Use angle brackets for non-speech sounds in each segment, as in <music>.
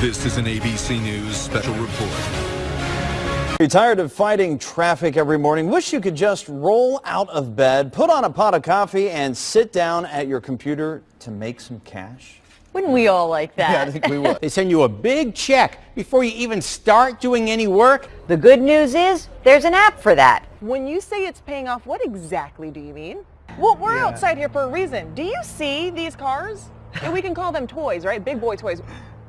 This is an ABC News special report. You're tired of fighting traffic every morning? Wish you could just roll out of bed, put on a pot of coffee, and sit down at your computer to make some cash? Wouldn't we all like that? Yeah, I think we would. <laughs> They send you a big check before you even start doing any work. The good news is there's an app for that. When you say it's paying off, what exactly do you mean? Well, we're outside here for a reason. Do you see these cars? And we can call them toys, right? Big boy toys.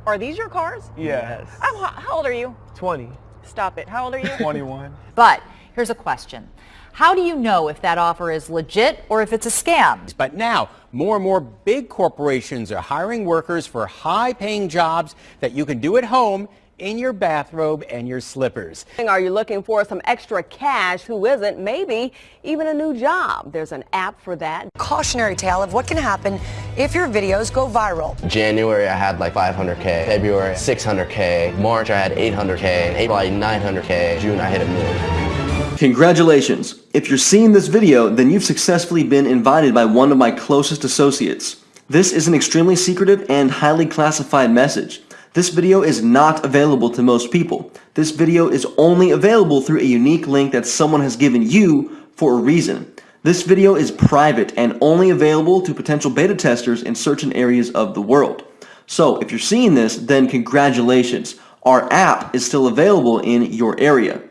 Are these your cars? Yes. Oh, I'm, how old are you? 20. Stop it. How old are you? 21. <laughs> But here's a question. How do you know if that offer is legit or if it's a scam? But now, more and more big corporations are hiring workers for high-paying jobs that you can do at home in your bathrobe and your slippers. Are you looking for some extra cash? Who isn't? Maybe even a new job. There's an app for that. Cautionary tale of what can happen if your videos go viral. January I had like 500k, February 600k, March I had 800k, April I had 900k, June I hit a million. Congratulations! If you're seeing this video, then you've successfully been invited by one of my closest associates. This is an extremely secretive and highly classified message. This video is not available to most people. This video is only available through a unique link that someone has given you for a reason. This video is private and only available to potential beta testers in certain areas of the world. So if you're seeing this, then congratulations. Our app is still available in your area.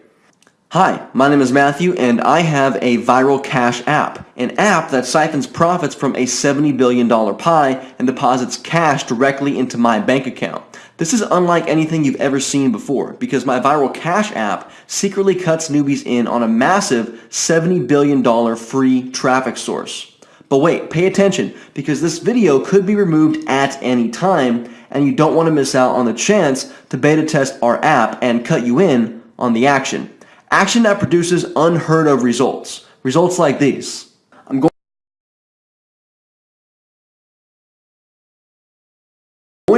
Hi, my name is Matthew and I have a Viral Cash app, an app that siphons profits from a $70 billion pie and deposits cash directly into my bank account. This is unlike anything you've ever seen before because my Viral Cash app secretly cuts newbies in on a massive $70 billion free traffic source. But wait, pay attention because this video could be removed at any time and you don't want to miss out on the chance to beta test our app and cut you in on the action. Action that produces unheard of results. Results like these.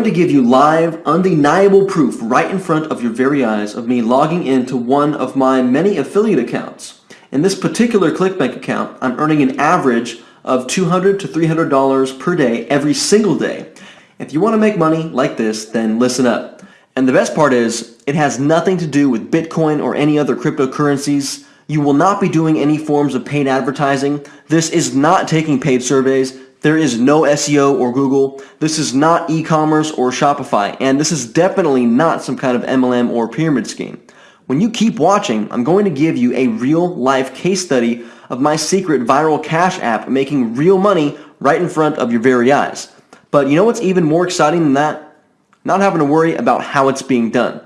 Going to give you live, undeniable proof right in front of your very eyes of me logging into one of my many affiliate accounts. In this particular ClickBank account, I'm earning an average of $200 to $300 per day every single day. If you want to make money like this, then listen up. And the best part is, it has nothing to do with Bitcoin or any other cryptocurrencies. You will not be doing any forms of paid advertising. This is not taking paid surveys. There is no SEO or Google. This is not e-commerce or Shopify. And this is definitely not some kind of MLM or pyramid scheme. When you keep watching, I'm going to give you a real life case study of my secret viral cash app making real money right in front of your very eyes. But you know what's even more exciting than that? not having to worry about how it's being done.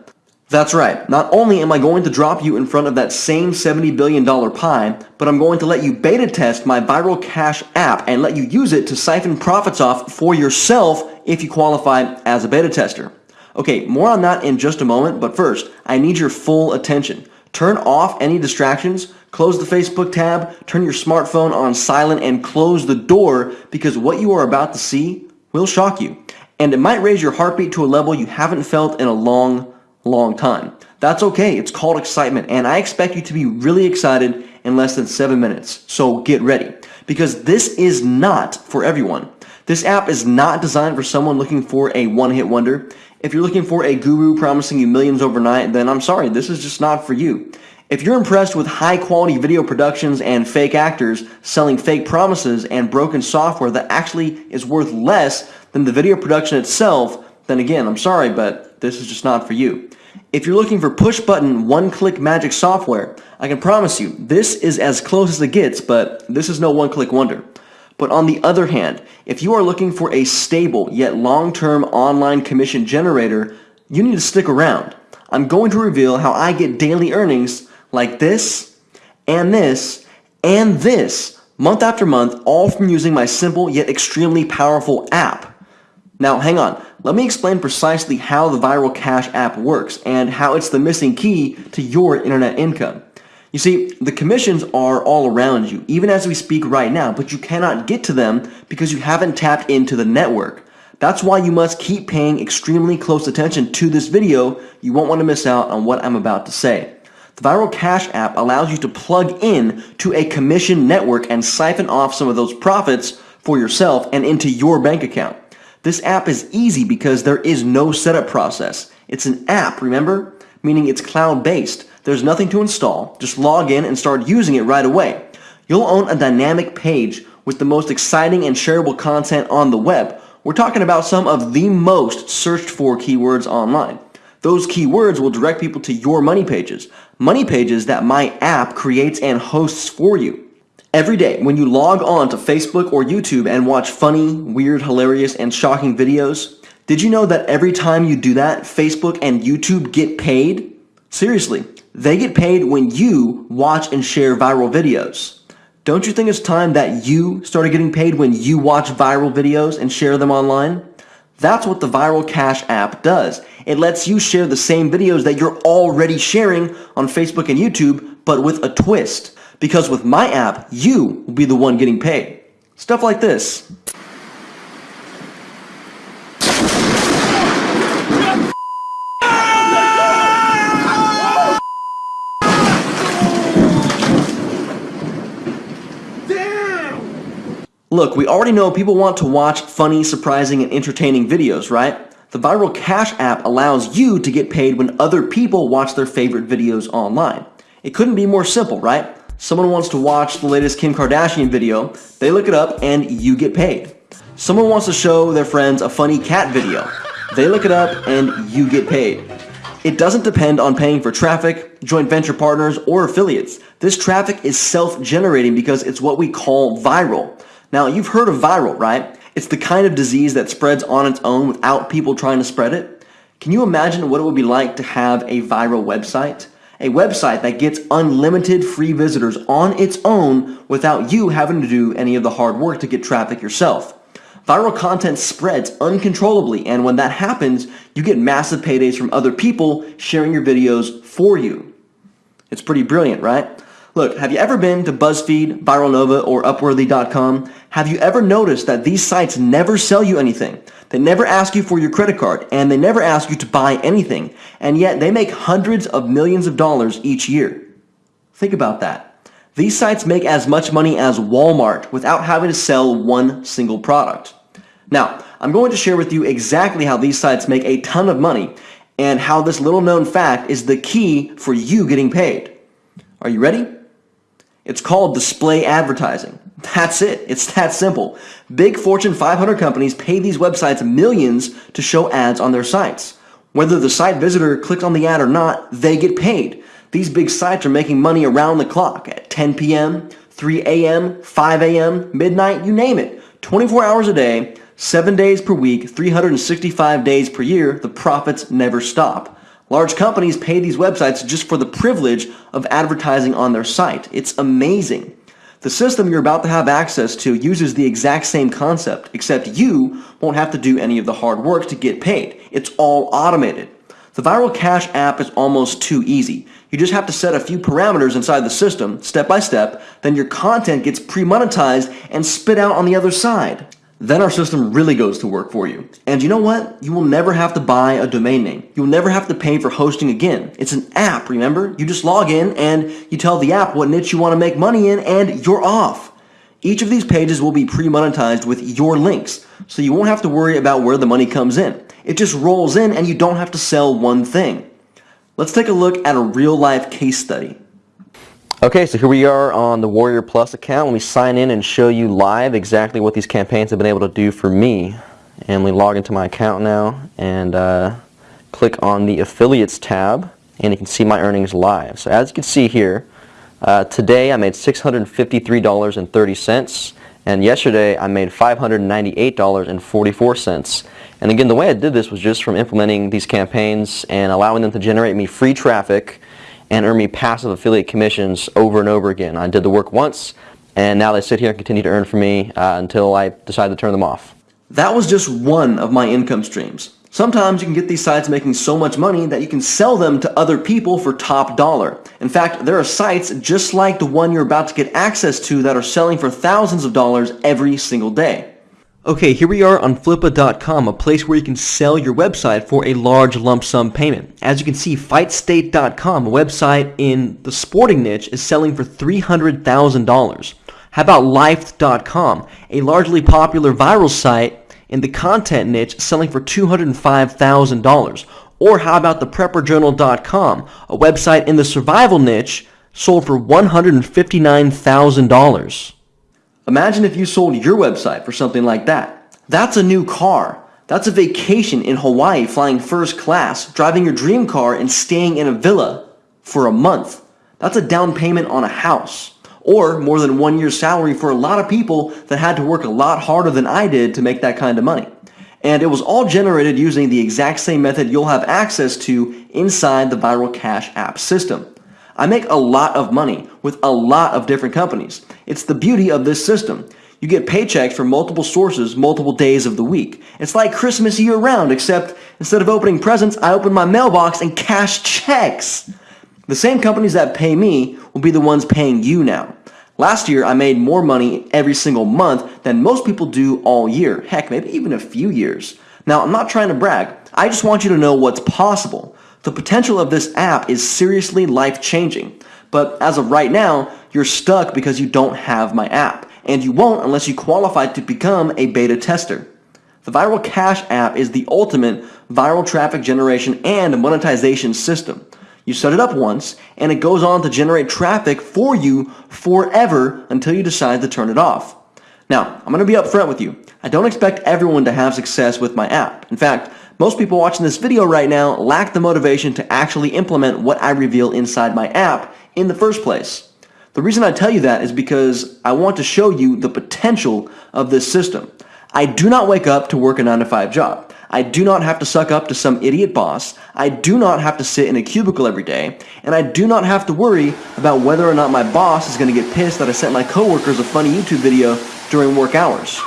That's right, not only am I going to drop you in front of that same $70 billion pie, but I'm going to let you beta test my Viral Cash app and let you use it to siphon profits off for yourself if you qualify as a beta tester. Okay, more on that in just a moment, but first, I need your full attention. Turn off any distractions, close the Facebook tab, turn your smartphone on silent, and close the door because what you are about to see will shock you and it might raise your heartbeat to a level you haven't felt in a long, long time. That's okay, it's called excitement, and I expect you to be really excited in less than 7 minutes, so get ready. Because this is not for everyone. This app is not designed for someone looking for a one-hit wonder. If you're looking for a guru promising you millions overnight, then I'm sorry, this is just not for you. If you're impressed with high-quality video productions and fake actors selling fake promises and broken software that actually is worth less than the video production itself, then again, I'm sorry, but this is just not for you. If you're looking for push-button, one-click magic software, I can promise you, this is as close as it gets, but this is no one-click wonder. But on the other hand, if you are looking for a stable yet long-term online commission generator, you need to stick around. I'm going to reveal how I get daily earnings like this, and this, and this, month after month, all from using my simple yet extremely powerful app. Now hang on, let me explain precisely how the Viral Cash app works and how it's the missing key to your internet income. You see, the commissions are all around you, even as we speak right now, but you cannot get to them because you haven't tapped into the network. That's why you must keep paying extremely close attention to this video. You won't want to miss out on what I'm about to say. The Viral Cash app allows you to plug in to a commission network and siphon off some of those profits for yourself and into your bank account. This app is easy because there is no setup process. It's an app, remember? Meaning it's cloud-based. There's nothing to install. Just log in and start using it right away. You'll own a dynamic page with the most exciting and shareable content on the web. We're talking about some of the most searched for keywords online. Those keywords will direct people to your money pages. Money pages that my app creates and hosts for you. Every day, when you log on to Facebook or YouTube and watch funny, weird, hilarious, and shocking videos, did you know that every time you do that, Facebook and YouTube get paid? Seriously, they get paid when you watch and share viral videos. Don't you think it's time that you started getting paid when you watch viral videos and share them online? That's what the Viral Cash app does. It lets you share the same videos that you're already sharing on Facebook and YouTube, but with a twist. Because with my app, you will be the one getting paid. Stuff like this. Look, we already know people want to watch funny, surprising, and entertaining videos, right? The Viral Cash app allows you to get paid when other people watch their favorite videos online. It couldn't be more simple, right? Someone wants to watch the latest Kim Kardashian video, they look it up and you get paid. Someone wants to show their friends a funny cat video. They look it up and you get paid. It doesn't depend on paying for traffic, joint venture partners, or affiliates. This traffic is self-generating because it's what we call viral. Now, you've heard of viral, right? It's the kind of disease that spreads on its own without people trying to spread it. Can you imagine what it would be like to have a viral website? A website that gets unlimited free visitors on its own without you having to do any of the hard work to get traffic yourself. Viral content spreads uncontrollably and when that happens, you get massive paydays from other people sharing your videos for you. It's pretty brilliant, right? Look, have you ever been to BuzzFeed, ViralNova, or Upworthy.com? Have you ever noticed that these sites never sell you anything? They never ask you for your credit card, and they never ask you to buy anything, and yet they make hundreds of millions of dollars each year. Think about that. These sites make as much money as Walmart without having to sell one single product. Now, I'm going to share with you exactly how these sites make a ton of money and how this little known fact is the key for you getting paid. Are you ready? It's called display advertising. That's it. It's that simple. Big Fortune 500 companies pay these websites millions to show ads on their sites. Whether the site visitor clicked on the ad or not, they get paid. These big sites are making money around the clock at 10 p.m., 3 a.m., 5 a.m., midnight, you name it. 24 hours a day, 7 days per week, 365 days per year, the profits never stop. Large companies pay these websites just for the privilege of advertising on their site. It's amazing. The system you're about to have access to uses the exact same concept, except you won't have to do any of the hard work to get paid. It's all automated. The Viral Cash app is almost too easy. You just have to set a few parameters inside the system, step by step, then your content gets pre-monetized and spit out on the other side. Then our system really goes to work for you. And you know what? You will never have to buy a domain name. You'll never have to pay for hosting again. It's an app, remember? You just log in and you tell the app what niche you want to make money in and you're off. Each of these pages will be pre-monetized with your links, so you won't have to worry about where the money comes in. It just rolls in and you don't have to sell one thing. Let's take a look at a real-life case study. Okay, so here we are on the Warrior Plus account. Let me sign in and show you live exactly what these campaigns have been able to do for me. And we log into my account now and uh, click on the Affiliates tab and you can see my earnings live. So as you can see here, uh, today I made $653.30 and yesterday I made $598.44. And again, the way I did this was just from implementing these campaigns and allowing them to generate me free traffic and earn me passive affiliate commissions over and over again. I did the work once, and now they sit here and continue to earn for me uh, until I decide to turn them off. That was just one of my income streams. Sometimes you can get these sites making so much money that you can sell them to other people for top dollar. In fact, there are sites just like the one you're about to get access to that are selling for thousands of dollars every single day. Okay, here we are on Flippa.com, a place where you can sell your website for a large lump sum payment. As you can see, FightState.com, a website in the sporting niche, is selling for $300,000. How about Life.com, a largely popular viral site in the content niche selling for $205,000? Or how about the prepperjournal.com, a website in the survival niche sold for $159,000? Imagine if you sold your website for something like that. That's a new car. That's a vacation in Hawaii flying first class, driving your dream car and staying in a villa for a month. That's a down payment on a house. Or more than one year's salary for a lot of people that had to work a lot harder than I did to make that kind of money. And it was all generated using the exact same method you'll have access to inside the Viral Cash app system. I make a lot of money with a lot of different companies. It's the beauty of this system. You get paychecks from multiple sources multiple days of the week. It's like Christmas year round, except instead of opening presents, I open my mailbox and cash checks. The same companies that pay me will be the ones paying you now. Last year, I made more money every single month than most people do all year. Heck, maybe even a few years. Now, I'm not trying to brag. I just want you to know what's possible. The potential of this app is seriously life-changing. But as of right now, you're stuck because you don't have my app. And you won't unless you qualify to become a beta tester. The Viral Cash app is the ultimate viral traffic generation and monetization system. You set it up once, and it goes on to generate traffic for you forever until you decide to turn it off. Now, I'm going to be upfront with you. I don't expect everyone to have success with my app. In fact, most people watching this video right now lack the motivation to actually implement what I reveal inside my app in the first place. The reason I tell you that is because I want to show you the potential of this system. I do not wake up to work a 9 to 5 job. I do not have to suck up to some idiot boss. I do not have to sit in a cubicle every day. And I do not have to worry about whether or not my boss is going to get pissed that I sent my coworkers a funny YouTube video during work hours.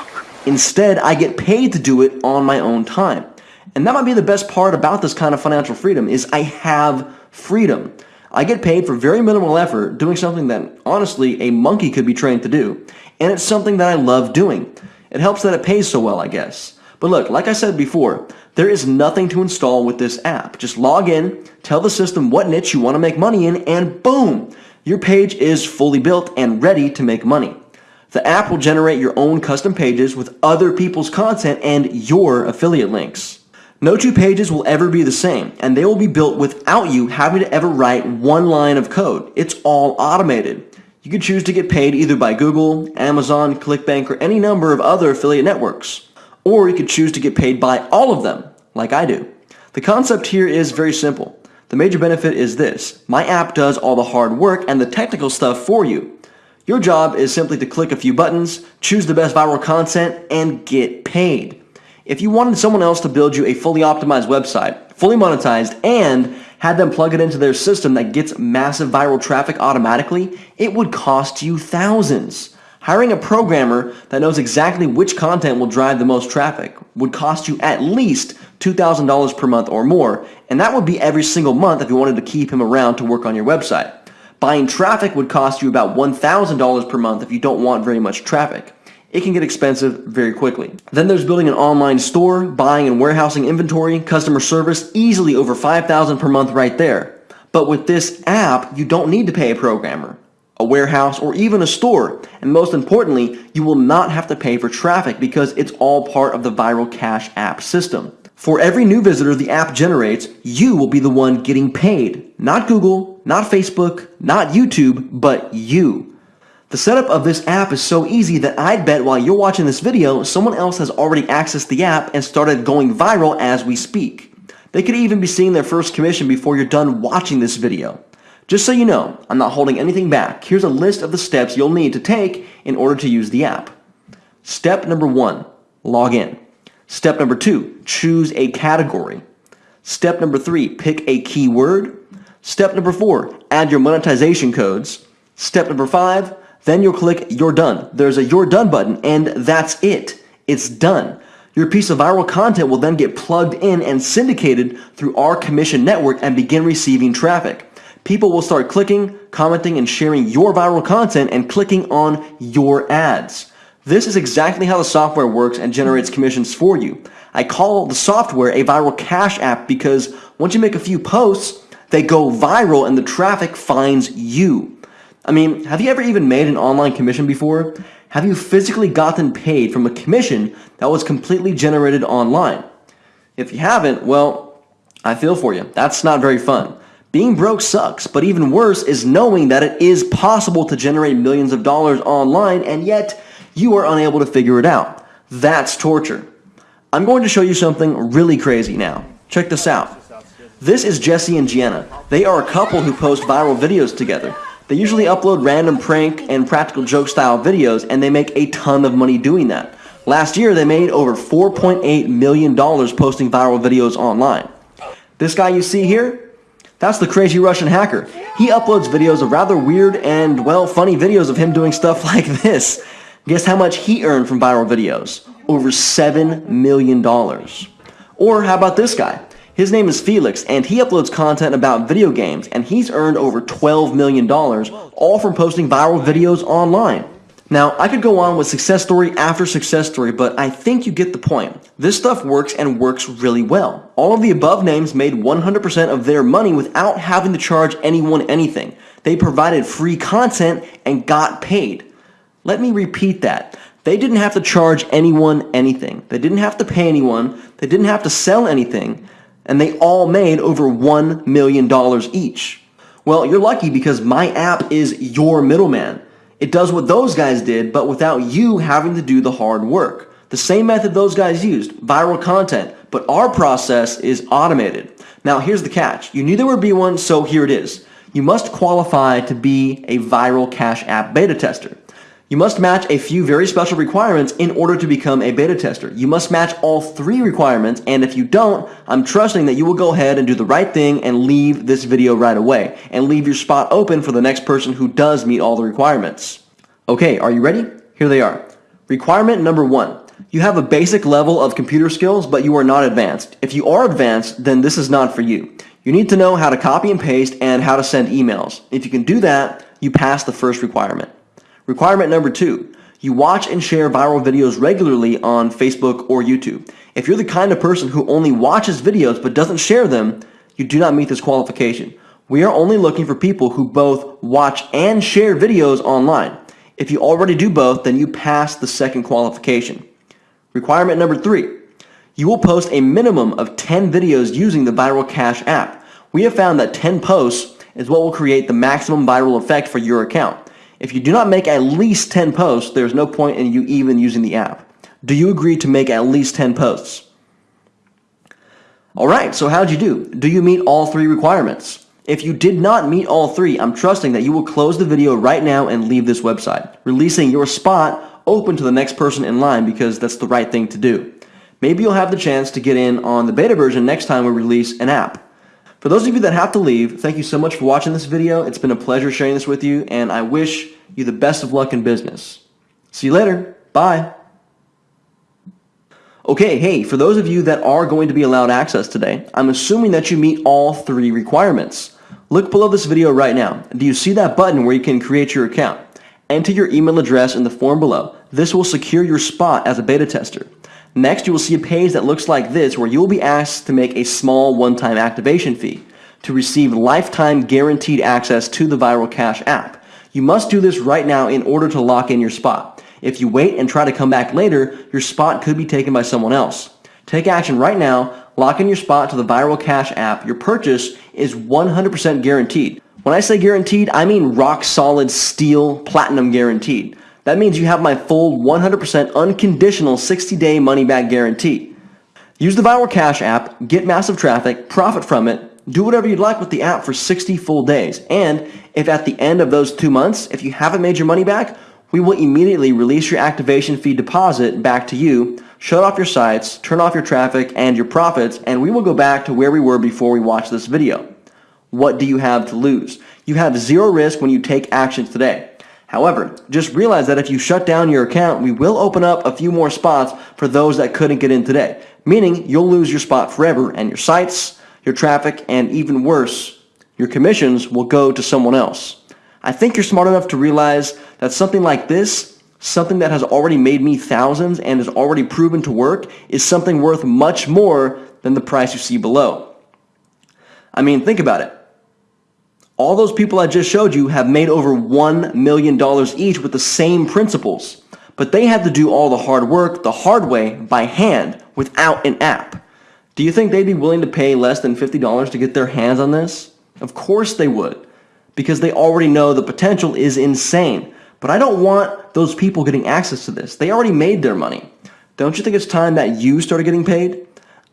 Instead, I get paid to do it on my own time. And that might be the best part about this kind of financial freedom is I have freedom. I get paid for very minimal effort doing something that honestly a monkey could be trained to do. And it's something that I love doing. It helps that it pays so well, I guess. But look, like I said before, there is nothing to install with this app. Just log in, tell the system what niche you want to make money in, and boom, your page is fully built and ready to make money. The app will generate your own custom pages with other people's content and your affiliate links. No two pages will ever be the same, and they will be built without you having to ever write one line of code. It's all automated. You can choose to get paid either by Google, Amazon, ClickBank, or any number of other affiliate networks or you could choose to get paid by all of them, like I do. The concept here is very simple. The major benefit is this. My app does all the hard work and the technical stuff for you. Your job is simply to click a few buttons, choose the best viral content, and get paid. If you wanted someone else to build you a fully optimized website, fully monetized, and had them plug it into their system that gets massive viral traffic automatically, it would cost you thousands. Hiring a programmer that knows exactly which content will drive the most traffic would cost you at least $2,000 per month or more, and that would be every single month if you wanted to keep him around to work on your website. Buying traffic would cost you about $1,000 per month if you don't want very much traffic. It can get expensive very quickly. Then there's building an online store, buying and warehousing inventory, customer service, easily over 5000 per month right there. But with this app, you don't need to pay a programmer a warehouse, or even a store. And most importantly, you will not have to pay for traffic because it's all part of the Viral Cash app system. For every new visitor the app generates, you will be the one getting paid. Not Google, not Facebook, not YouTube, but you. The setup of this app is so easy that I'd bet while you're watching this video, someone else has already accessed the app and started going viral as we speak. They could even be seeing their first commission before you're done watching this video. Just so you know, I'm not holding anything back. Here's a list of the steps you'll need to take in order to use the app. Step number one, log in. Step number two, choose a category. Step number three, pick a keyword. Step number four, add your monetization codes. Step number five, then you'll click You're Done. There's a You're Done button, and that's it. It's done. Your piece of viral content will then get plugged in and syndicated through our commission network and begin receiving traffic people will start clicking, commenting, and sharing your viral content and clicking on your ads. This is exactly how the software works and generates commissions for you. I call the software a viral cash app because once you make a few posts, they go viral and the traffic finds you. I mean, have you ever even made an online commission before? Have you physically gotten paid from a commission that was completely generated online? If you haven't, well, I feel for you. That's not very fun. Being broke sucks, but even worse is knowing that it is possible to generate millions of dollars online and yet you are unable to figure it out. That's torture. I'm going to show you something really crazy now. Check this out. This is Jesse and Gianna. They are a couple who post viral videos together. They usually upload random prank and practical joke style videos and they make a ton of money doing that. Last year they made over $4.8 million posting viral videos online. This guy you see here, that's the crazy Russian hacker. He uploads videos of rather weird and, well, funny videos of him doing stuff <laughs> like this. Guess how much he earned from viral videos? Over $7 million. Or how about this guy? His name is Felix, and he uploads content about video games, and he's earned over $12 million, all from posting viral videos online. Now, I could go on with success story after success story, but I think you get the point. This stuff works and works really well. All of the above names made 100% of their money without having to charge anyone anything. They provided free content and got paid. Let me repeat that. They didn't have to charge anyone anything. They didn't have to pay anyone. They didn't have to sell anything. And they all made over $1 million each. Well, you're lucky because my app is your middleman. It does what those guys did, but without you having to do the hard work. The same method those guys used, viral content, but our process is automated. Now here's the catch. You knew there would be one, so here it is. You must qualify to be a viral cash app beta tester. You must match a few very special requirements in order to become a beta tester. You must match all three requirements, and if you don't, I'm trusting that you will go ahead and do the right thing and leave this video right away, and leave your spot open for the next person who does meet all the requirements. Okay, are you ready? Here they are. Requirement number one. You have a basic level of computer skills, but you are not advanced. If you are advanced, then this is not for you. You need to know how to copy and paste and how to send emails. If you can do that, you pass the first requirement. Requirement number two, you watch and share viral videos regularly on Facebook or YouTube. If you're the kind of person who only watches videos but doesn't share them, you do not meet this qualification. We are only looking for people who both watch and share videos online. If you already do both, then you pass the second qualification. Requirement number three, you will post a minimum of 10 videos using the Viral Cash app. We have found that 10 posts is what will create the maximum viral effect for your account. If you do not make at least 10 posts, there's no point in you even using the app. Do you agree to make at least 10 posts? Alright, so how'd you do? Do you meet all three requirements? If you did not meet all three, I'm trusting that you will close the video right now and leave this website, releasing your spot open to the next person in line because that's the right thing to do. Maybe you'll have the chance to get in on the beta version next time we release an app. For those of you that have to leave, thank you so much for watching this video. It's been a pleasure sharing this with you, and I wish you the best of luck in business. See you later. Bye. Okay, hey, for those of you that are going to be allowed access today, I'm assuming that you meet all three requirements. Look below this video right now. Do you see that button where you can create your account? Enter your email address in the form below. This will secure your spot as a beta tester. Next, you will see a page that looks like this where you will be asked to make a small one-time activation fee to receive lifetime guaranteed access to the Viral Cash app. You must do this right now in order to lock in your spot. If you wait and try to come back later, your spot could be taken by someone else. Take action right now, lock in your spot to the Viral Cash app. Your purchase is 100% guaranteed. When I say guaranteed, I mean rock solid steel platinum guaranteed. That means you have my full 100% unconditional 60-day money-back guarantee. Use the Viral Cash app, get massive traffic, profit from it, do whatever you'd like with the app for 60 full days. And if at the end of those two months, if you haven't made your money back, we will immediately release your activation fee deposit back to you, shut off your sites, turn off your traffic and your profits, and we will go back to where we were before we watched this video. What do you have to lose? You have zero risk when you take action today. However, just realize that if you shut down your account, we will open up a few more spots for those that couldn't get in today, meaning you'll lose your spot forever and your sites, your traffic, and even worse, your commissions will go to someone else. I think you're smart enough to realize that something like this, something that has already made me thousands and is already proven to work, is something worth much more than the price you see below. I mean, think about it. All those people I just showed you have made over $1 million each with the same principles. but they had to do all the hard work the hard way by hand without an app. Do you think they'd be willing to pay less than $50 to get their hands on this? Of course they would, because they already know the potential is insane. But I don't want those people getting access to this. They already made their money. Don't you think it's time that you started getting paid?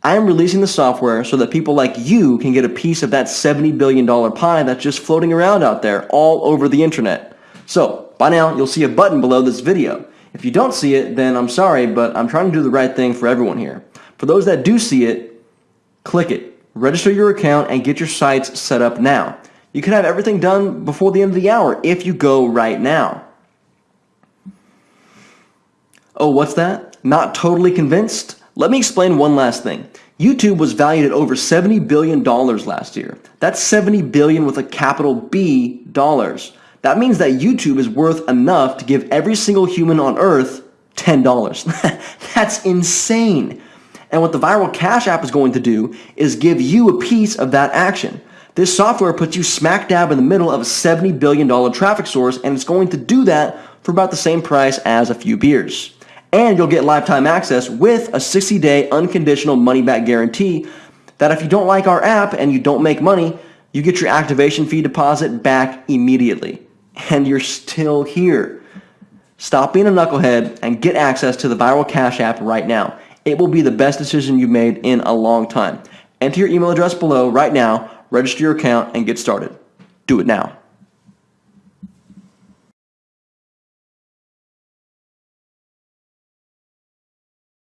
I am releasing the software so that people like you can get a piece of that $70 billion pie that's just floating around out there all over the internet. So, by now, you'll see a button below this video. If you don't see it, then I'm sorry, but I'm trying to do the right thing for everyone here. For those that do see it, click it. Register your account and get your sites set up now. You can have everything done before the end of the hour if you go right now. Oh, what's that? Not totally convinced? Let me explain one last thing. YouTube was valued at over $70 billion last year. That's 70 billion with a capital B dollars. That means that YouTube is worth enough to give every single human on earth $10. <laughs> That's insane. And what the Viral Cash app is going to do is give you a piece of that action. This software puts you smack dab in the middle of a $70 billion traffic source and it's going to do that for about the same price as a few beers and you'll get lifetime access with a 60-day unconditional money-back guarantee that if you don't like our app and you don't make money, you get your activation fee deposit back immediately. And you're still here. Stop being a knucklehead and get access to the Viral Cash app right now. It will be the best decision you've made in a long time. Enter your email address below right now, register your account, and get started. Do it now.